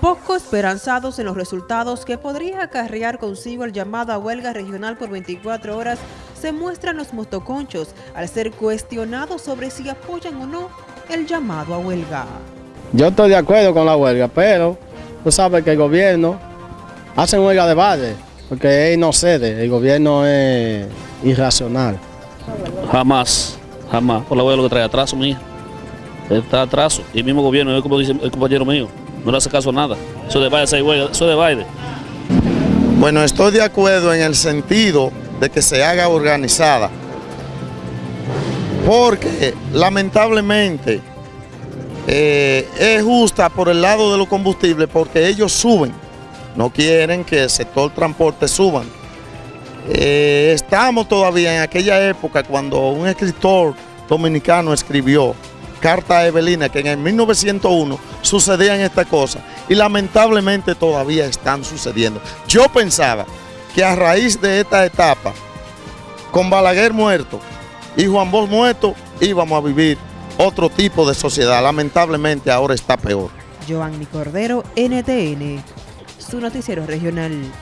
Poco esperanzados en los resultados que podría acarrear consigo el llamado a huelga regional por 24 horas, se muestran los motoconchos al ser cuestionados sobre si apoyan o no el llamado a huelga. Yo estoy de acuerdo con la huelga, pero tú sabes que el gobierno hace huelga de base, porque él no cede, el gobierno es irracional. Jamás, jamás. Por la huelga lo que trae atraso, mía. Está atraso. Y el mismo gobierno, es como dice el compañero mío, no le hace caso nada. Eso de Biden. Bueno, estoy de acuerdo en el sentido de que se haga organizada, porque lamentablemente eh, es justa por el lado de los combustibles, porque ellos suben, no quieren que el sector transporte suban. Eh, estamos todavía en aquella época cuando un escritor dominicano escribió Carta a Evelina, que en el 1901 sucedían estas cosas y lamentablemente todavía están sucediendo. Yo pensaba que a raíz de esta etapa, con Balaguer muerto y Juan Bosch muerto, íbamos a vivir otro tipo de sociedad. Lamentablemente ahora está peor. Giovanni Cordero, NTN, su noticiero regional.